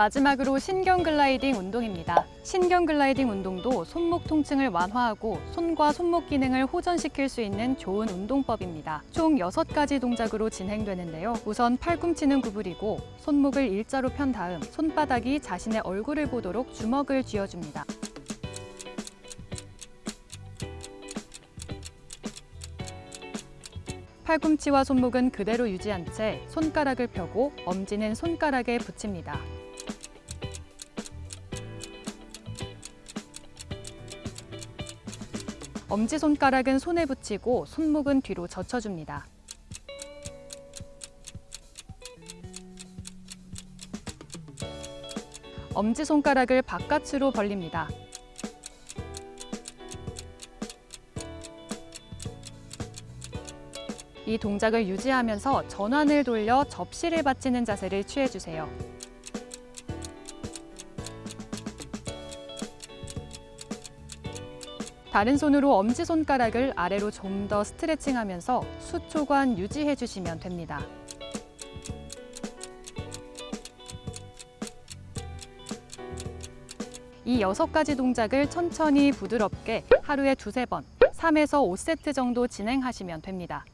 마지막으로 신경 글라이딩 운동입니다. 신경 글라이딩 운동도 손목 통증을 완화하고 손과 손목 기능을 호전시킬 수 있는 좋은 운동법입니다. 총 6가지 동작으로 진행되는데요. 우선 팔꿈치는 구부리고 손목을 일자로 편 다음 손바닥이 자신의 얼굴을 보도록 주먹을 쥐어줍니다. 팔꿈치와 손목은 그대로 유지한 채 손가락을 펴고 엄지는 손가락에 붙입니다. 엄지손가락은 손에 붙이고 손목은 뒤로 젖혀줍니다. 엄지손가락을 바깥으로 벌립니다. 이 동작을 유지하면서 전환을 돌려 접시를 받치는 자세를 취해주세요. 다른 손으로 엄지손가락을 아래로 좀 더 스트레칭하면서 수초간 유지해 주시면 됩니다. 이 여섯 가지 동작을 천천히 부드럽게 하루에 두세 번, 3에서 5세트 정도 진행하시면 됩니다.